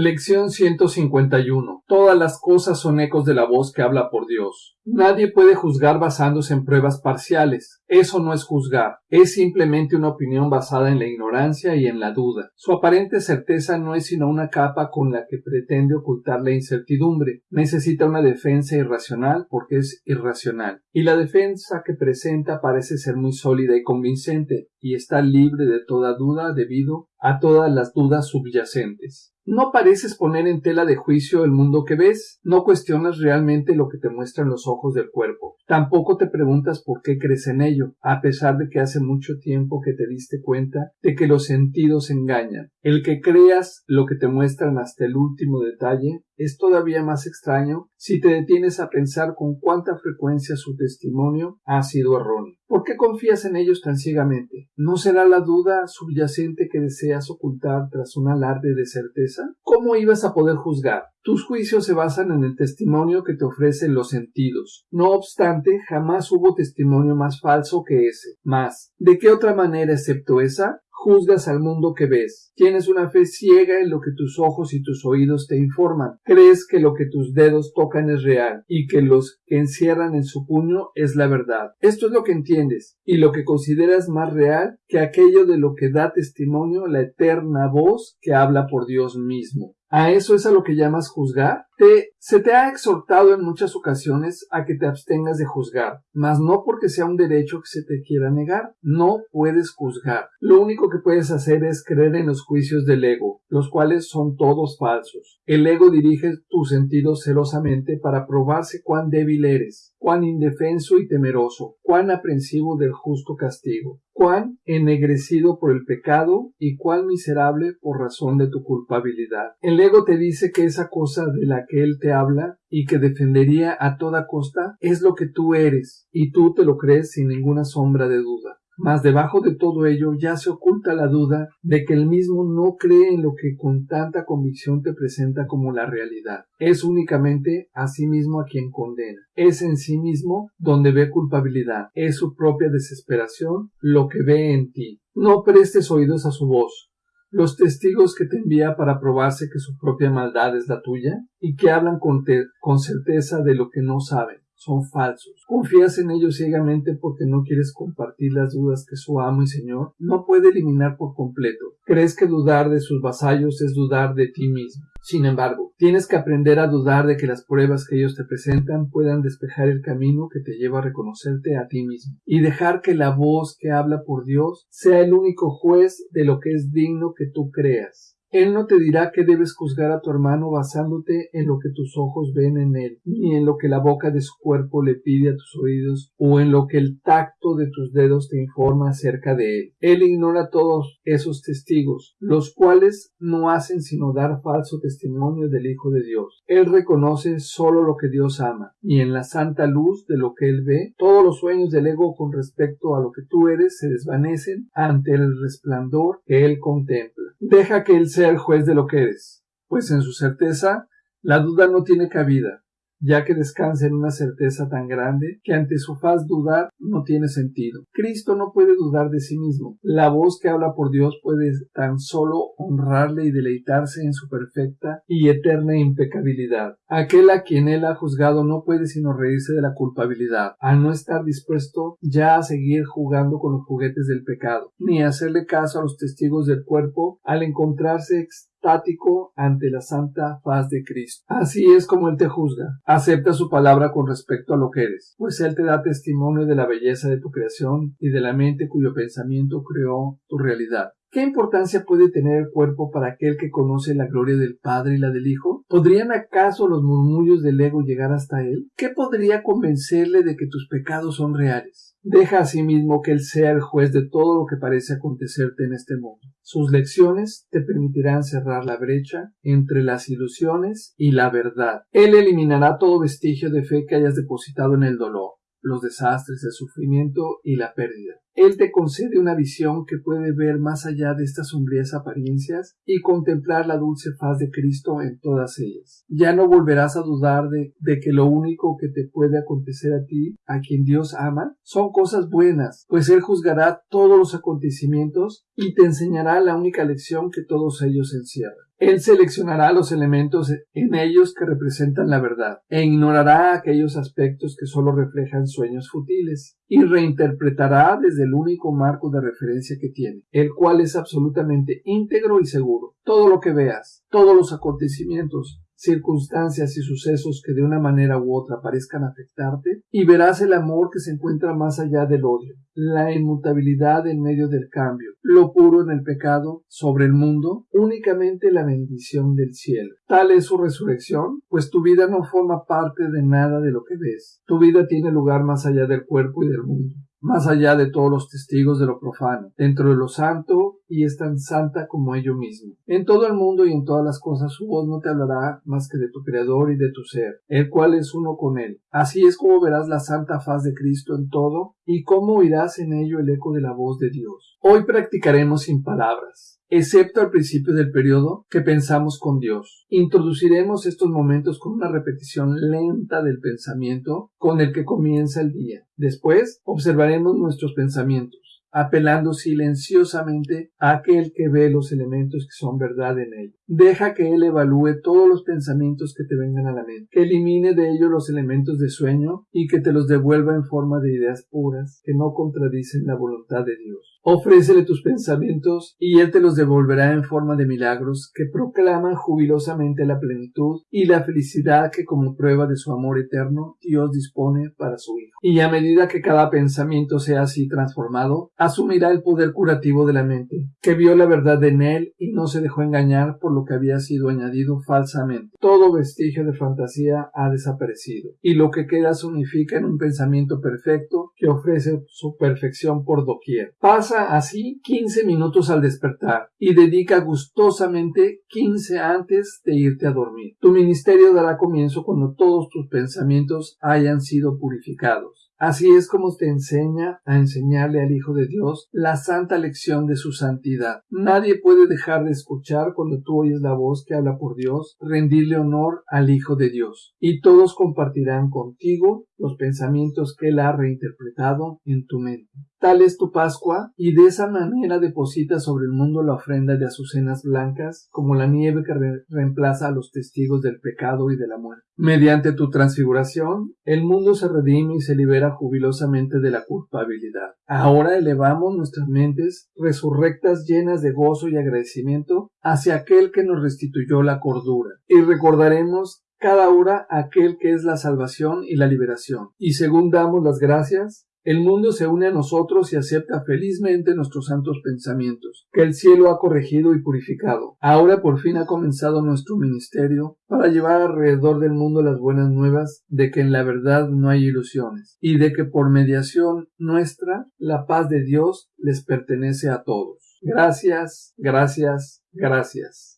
Lección 151. Todas las cosas son ecos de la voz que habla por Dios. Nadie puede juzgar basándose en pruebas parciales. Eso no es juzgar, es simplemente una opinión basada en la ignorancia y en la duda. Su aparente certeza no es sino una capa con la que pretende ocultar la incertidumbre. Necesita una defensa irracional porque es irracional. Y la defensa que presenta parece ser muy sólida y convincente, y está libre de toda duda debido a todas las dudas subyacentes. No pareces poner en tela de juicio el mundo que ves, no cuestionas realmente lo que te muestran los ojos del cuerpo, tampoco te preguntas por qué crees en ello, a pesar de que hace mucho tiempo que te diste cuenta de que los sentidos engañan. El que creas lo que te muestran hasta el último detalle es todavía más extraño si te detienes a pensar con cuánta frecuencia su testimonio ha sido erróneo. ¿Por qué confías en ellos tan ciegamente? ¿No será la duda subyacente que deseas ocultar tras un alarde de certeza? ¿Cómo ibas a poder juzgar? Tus juicios se basan en el testimonio que te ofrecen los sentidos. No obstante, jamás hubo testimonio más falso que ese. Más, ¿de qué otra manera excepto esa? Juzgas al mundo que ves. Tienes una fe ciega en lo que tus ojos y tus oídos te informan. Crees que lo que tus dedos tocan es real y que los que encierran en su puño es la verdad. Esto es lo que entiendes y lo que consideras más real que aquello de lo que da testimonio la eterna voz que habla por Dios mismo. ¿A eso es a lo que llamas juzgar? Te, se te ha exhortado en muchas ocasiones a que te abstengas de juzgar, mas no porque sea un derecho que se te quiera negar. No puedes juzgar. Lo único que puedes hacer es creer en los juicios del ego, los cuales son todos falsos. El ego dirige tus sentidos celosamente para probarse cuán débil eres, cuán indefenso y temeroso, cuán aprensivo del justo castigo cuán ennegrecido por el pecado y cuán miserable por razón de tu culpabilidad. El ego te dice que esa cosa de la que él te habla y que defendería a toda costa es lo que tú eres, y tú te lo crees sin ninguna sombra de duda. Mas debajo de todo ello ya se oculta la duda de que el mismo no cree en lo que con tanta convicción te presenta como la realidad. Es únicamente a sí mismo a quien condena. Es en sí mismo donde ve culpabilidad. Es su propia desesperación lo que ve en ti. No prestes oídos a su voz. Los testigos que te envía para probarse que su propia maldad es la tuya y que hablan con, con certeza de lo que no saben son falsos. Confías en ellos ciegamente porque no quieres compartir las dudas que su amo y señor no puede eliminar por completo. Crees que dudar de sus vasallos es dudar de ti mismo. Sin embargo, tienes que aprender a dudar de que las pruebas que ellos te presentan puedan despejar el camino que te lleva a reconocerte a ti mismo y dejar que la voz que habla por Dios sea el único juez de lo que es digno que tú creas. Él no te dirá que debes juzgar a tu hermano basándote en lo que tus ojos ven en él, ni en lo que la boca de su cuerpo le pide a tus oídos, o en lo que el tacto de tus dedos te informa acerca de él. Él ignora todos esos testigos, los cuales no hacen sino dar falso testimonio del Hijo de Dios. Él reconoce solo lo que Dios ama, y en la santa luz de lo que él ve, todos los sueños del ego con respecto a lo que tú eres se desvanecen ante el resplandor que él contempla. Deja que él sea el juez de lo que eres, pues en su certeza la duda no tiene cabida, ya que descansa en una certeza tan grande que ante su faz dudar no tiene sentido. Cristo no puede dudar de sí mismo. La voz que habla por Dios puede tan solo honrarle y deleitarse en su perfecta y eterna impecabilidad. Aquel a quien él ha juzgado no puede sino reírse de la culpabilidad, al no estar dispuesto ya a seguir jugando con los juguetes del pecado, ni hacerle caso a los testigos del cuerpo al encontrarse estático ante la santa faz de Cristo. Así es como Él te juzga. Acepta su palabra con respecto a lo que eres, pues Él te da testimonio de la belleza de tu creación y de la mente cuyo pensamiento creó tu realidad. ¿Qué importancia puede tener el cuerpo para aquel que conoce la gloria del Padre y la del Hijo? ¿Podrían acaso los murmullos del ego llegar hasta él? ¿Qué podría convencerle de que tus pecados son reales? Deja a sí que Él sea el juez de todo lo que parece acontecerte en este mundo. Sus lecciones te permitirán cerrar la brecha entre las ilusiones y la verdad. Él eliminará todo vestigio de fe que hayas depositado en el dolor los desastres, el sufrimiento y la pérdida. Él te concede una visión que puede ver más allá de estas sombrías apariencias y contemplar la dulce faz de Cristo en todas ellas. Ya no volverás a dudar de, que lo único que te puede acontecer a ti, a quien Dios ama, son cosas buenas, pues Él juzgará todos los acontecimientos y te enseñará la única lección que todos ellos encierran. Él seleccionará los elementos en ellos que representan la verdad e ignorará aquellos aspectos que solo reflejan sueños futiles y reinterpretará desde el único marco de referencia que tiene, el cual es absolutamente íntegro y seguro. Todo lo que veas, todos los acontecimientos, circunstancias y sucesos que de una manera u otra parezcan afectarte, y verás el amor que se encuentra más allá del odio, la inmutabilidad en medio del cambio, lo puro en el pecado, sobre el mundo, únicamente la bendición del cielo. Tal es su resurrección, pues tu vida no forma parte de nada de lo que ves. Tu vida tiene lugar más allá del cuerpo y del mundo más allá de todos los testigos de lo profano, dentro de lo santo y es tan santa como ello mismo. En todo el mundo y en todas las cosas su voz no te hablará más que de tu Creador y de tu ser, el cual es uno con él. Así es como verás la santa faz de Cristo en todo y cómo oirás en ello el eco de la voz de Dios. Hoy practicaremos sin palabras excepto al principio del periodo que pensamos con Dios. Introduciremos estos momentos con una repetición lenta del pensamiento con el que comienza el día. Después observaremos nuestros pensamientos apelando silenciosamente a aquel que ve los elementos que son verdad en él. Deja que él evalúe todos los pensamientos que te vengan a la mente, que elimine de ellos los elementos de sueño y que te los devuelva en forma de ideas puras que no contradicen la voluntad de Dios. Ofrécele tus pensamientos y él te los devolverá en forma de milagros que proclaman jubilosamente la plenitud y la felicidad que como prueba de su amor eterno Dios dispone para su Hijo. Y a medida que cada pensamiento sea así transformado, asumirá el poder curativo de la mente, que vio la verdad en él y no se dejó engañar por lo que había sido añadido falsamente. Todo vestigio de fantasía ha desaparecido, y lo que queda se unifica en un pensamiento perfecto que ofrece su perfección por doquier. Pasa así quince minutos al despertar y dedica gustosamente quince antes de irte a dormir. Tu ministerio dará comienzo cuando todos tus pensamientos hayan sido purificados. Así es como te enseña a enseñarle al Hijo de Dios la santa lección de su santidad. Nadie puede dejar de escuchar cuando tú oyes la voz que habla por Dios, rendirle honor al Hijo de Dios. Y todos compartirán contigo los pensamientos que Él ha reinterpretado en tu mente. Tal es tu Pascua, y de esa manera deposita sobre el mundo la ofrenda de azucenas blancas, como la nieve que reemplaza a los testigos del pecado y de la muerte. Mediante tu transfiguración, el mundo se redime y se libera jubilosamente de la culpabilidad. Ahora elevamos nuestras mentes, resurrectas llenas de gozo y agradecimiento, hacia aquel que nos restituyó la cordura, y recordaremos cada hora aquel que es la salvación y la liberación. Y según damos las gracias, el mundo se une a nosotros y acepta felizmente nuestros santos pensamientos, que el cielo ha corregido y purificado. Ahora por fin ha comenzado nuestro ministerio para llevar alrededor del mundo las buenas nuevas de que en la verdad no hay ilusiones, y de que por mediación nuestra la paz de Dios les pertenece a todos. Gracias, gracias, gracias.